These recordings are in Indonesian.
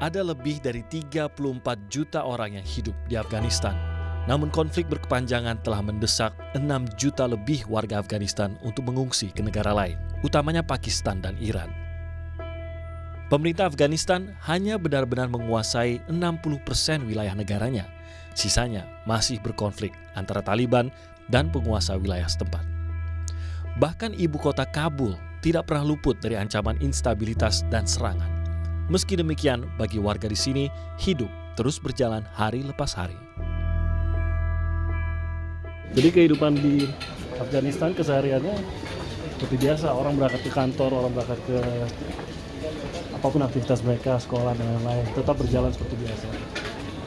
Ada lebih dari 34 juta orang yang hidup di Afghanistan. Namun konflik berkepanjangan telah mendesak 6 juta lebih warga Afghanistan untuk mengungsi ke negara lain, utamanya Pakistan dan Iran. Pemerintah Afghanistan hanya benar-benar menguasai 60% wilayah negaranya. Sisanya masih berkonflik antara Taliban dan penguasa wilayah setempat. Bahkan ibu kota Kabul tidak pernah luput dari ancaman instabilitas dan serangan. Meski demikian, bagi warga di sini, hidup terus berjalan hari lepas hari. Jadi kehidupan di Afghanistan kesehariannya seperti biasa, orang berangkat ke kantor, orang berangkat ke apa pun aktivitas mereka, sekolah dan lain-lain, tetap berjalan seperti biasa.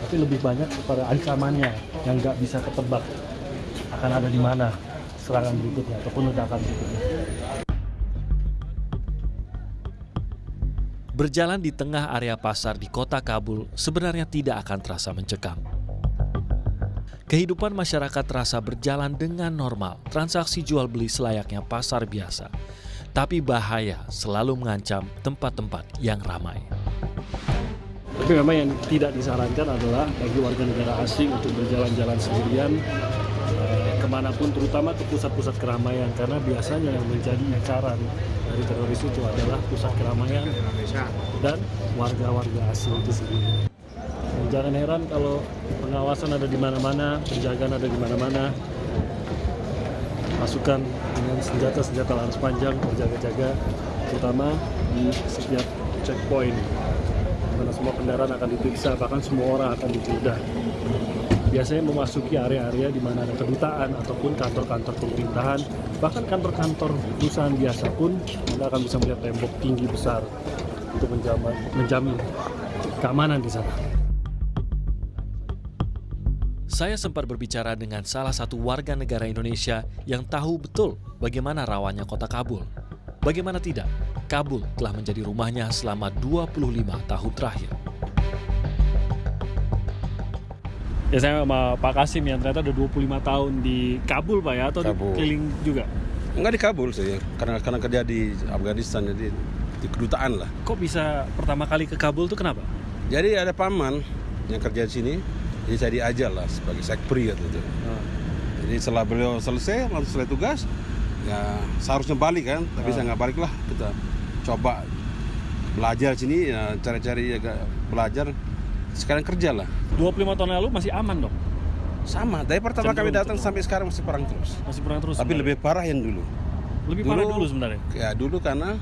Tapi lebih banyak kepada ancamannya yang nggak bisa ketebak akan ada di mana serangan berikutnya ataupun ledakan berikutnya. Berjalan di tengah area pasar di kota Kabul sebenarnya tidak akan terasa mencekam. Kehidupan masyarakat terasa berjalan dengan normal, transaksi jual beli selayaknya pasar biasa. Tapi bahaya selalu mengancam tempat-tempat yang ramai. Tapi memang yang tidak disarankan adalah bagi warga negara asing untuk berjalan-jalan sendirian eh, ke mana pun, terutama ke pusat-pusat keramaian, karena biasanya yang menjadi incaran dari teroris itu adalah pusat keramaian dan warga-warga itu sendiri. Dan jangan heran kalau pengawasan ada di mana-mana, penjagaan ada di mana-mana, pasukan dengan senjata-senjata laras panjang berjaga-jaga, terutama di setiap checkpoint mana semua kendaraan akan diperiksa, bahkan semua orang akan digeledah. Biasanya memasuki area-area di mana ada kedutaan ataupun kantor-kantor pemerintahan, bahkan kantor-kantor perusahaan biasa pun Anda akan bisa melihat tembok tinggi besar untuk menjamin, menjamin keamanan di sana. Saya sempat berbicara dengan salah satu warga negara Indonesia yang tahu betul bagaimana rawannya kota Kabul. Bagaimana tidak, Kabul telah menjadi rumahnya selama 25 tahun terakhir. Ya saya sama Pak Kasim yang ternyata udah 25 tahun di Kabul Pak ya, atau Kabul. di keliling juga? Enggak di Kabul sih, karena karena kerja di Afghanistan jadi di kedutaan lah. Kok bisa pertama kali ke Kabul tuh kenapa? Jadi ada paman yang kerja di sini, jadi saya diajar lah sebagai sekpri gitu. tuh. Jadi setelah beliau selesai, langsung selesai tugas, ya seharusnya balik kan, tapi Ah. saya nggak balik lah. Kita coba belajar sini, ya, cari-cari agak belajar. Sekarang kerja lah. 25 tahun lalu masih aman dong? Sama, dari pertama kami datang sampai sekarang masih perang terus. Masih perang terus Tapi sebenarnya? lebih parah yang dulu. Lebih parah dulu sebenarnya? Ya dulu karena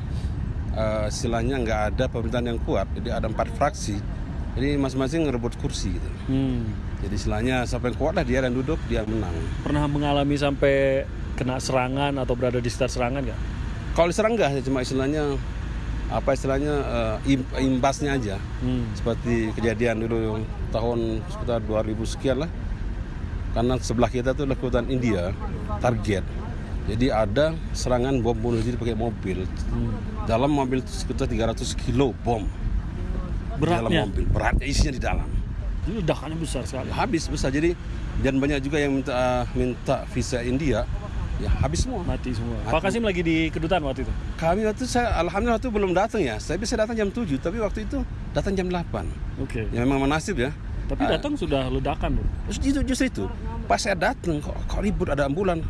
eh, istilahnya nggak ada pemerintahan yang kuat, jadi ada empat fraksi, jadi masing-masing ngerebut kursi gitu. Hmm. Jadi istilahnya siapa yang kuat lah dia dan duduk dia menang. Pernah mengalami sampai kena serangan atau berada di sekitar serangan nggak? Kalau diserang nggak, cuma istilahnya apa istilahnya eh, im- imbasnya aja. Hmm. Seperti kejadian dulu tahun sekitar 2000 sekian lah. Karena sebelah kita tuh kekuatan India, target. Jadi ada serangan bom bunuh diri pakai mobil. Hmm. Dalam mobil itu sekitar 300 kilo bom. di dalam Beratnya? mobil berat isinya di dalam Jadi ledakannya besar sekali. habis besar jadi dan banyak juga yang minta minta visa India ya habis semua Mati semua. Mati. Pak Kasim lagi di kedutaan waktu itu? kami waktu saya alhamdulillah waktu belum datang ya saya bisa datang jam 7 tapi waktu itu datang jam 8 Oke. ya memang menasib ya Tapi Ah, datang sudah ledakan loh. itu justru itu pas saya datang kok, kok ribut ada ambulan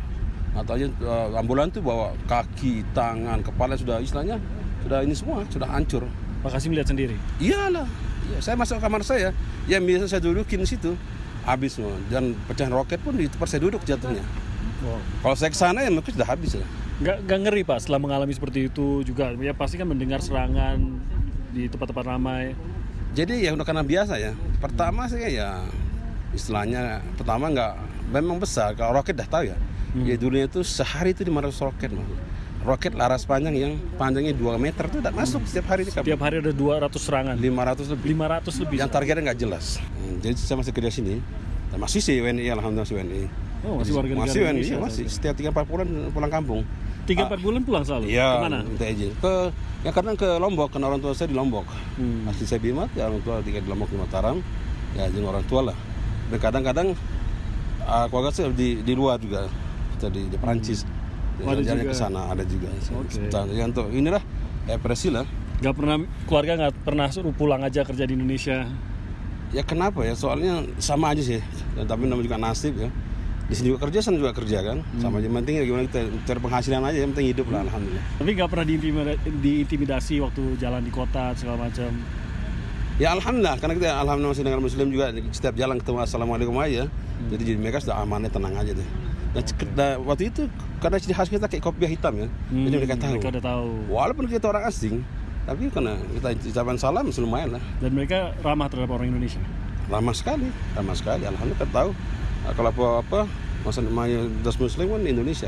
atau aja eh, ambulan tuh bawa kaki tangan kepala sudah istilahnya sudah ini semua sudah hancur Pak Kasim lihat sendiri. iyalah ya, saya masuk kamar saya yang biasa saya dudukin di situ habis semua dan pecahan roket pun di tempat saya duduk jatuhnya Wow. kalau saya ke sana ya mungkin sudah habis lah Nggak, nggak ngeri Pak setelah mengalami seperti itu juga. Ya pasti kan mendengar serangan di tempat-tempat ramai. jadi ya udah karena biasa ya pertama saya ya istilahnya pertama nggak memang besar kalau roket dah tahu ya Hmm. ya dulunya itu sehari itu 500 roket Mas. roket laras panjang yang panjangnya 2 meter itu tidak masuk setiap hari Setiap hari ada 200 serangan. 500 lebih 500 lebih. yang targetnya nggak jelas Hmm, jadi saya masih kerja sini dan masih sih WNI alhamdulillah masih WNI Oh, masih warga negara masih WNI Indonesia, masih setiap 3 4 bulan pulang kampung 3-4 bulan pulang selalu? Iya, Ke mana? minta izin. Ke ya kadang ke Lombok, karena orang tua saya di Lombok. Hmm. Asli saya Bimat, ya orang tua tinggal di Lombok di Mataram. Ya jeng orang tua lah. Dan kadang-kadang uh, keluarga saya di di luar juga. Kita di, di Perancis. Oh, ada Jalan ke sana ada juga. Oke. Sebentar, Ya untuk inilah ekspresi lah. Nggak pernah keluarga nggak pernah suruh pulang aja kerja di Indonesia. Ya kenapa ya? Soalnya sama aja sih. Dan tapi namanya juga nasib ya. Di sini juga kerja, sana juga kerja kan. Sama aja. Yang penting ya gimana kita cari penghasilan aja. Yang penting hidup lah, alhamdulillah. Tapi nggak pernah diintimida- diintimidasi waktu jalan di kota segala macam. Ya alhamdulillah, karena kita alhamdulillah masih dengan muslim juga setiap jalan ketemu assalamualaikum aja. Jadi jadi mereka sudah amannya tenang aja deh. Dan cek- dan waktu itu karena ciri khas kita kayak kopiah hitam ya. jadi mereka tahu. Mereka udah tahu. Walaupun kita orang asing, tapi karena kita ucapan salam lumayan lah. Dan mereka ramah terhadap orang Indonesia. Ramah sekali, ramah sekali. Alhamdulillah kita tahu. Kalau apa-apa, masa namanya das muslim kan Indonesia.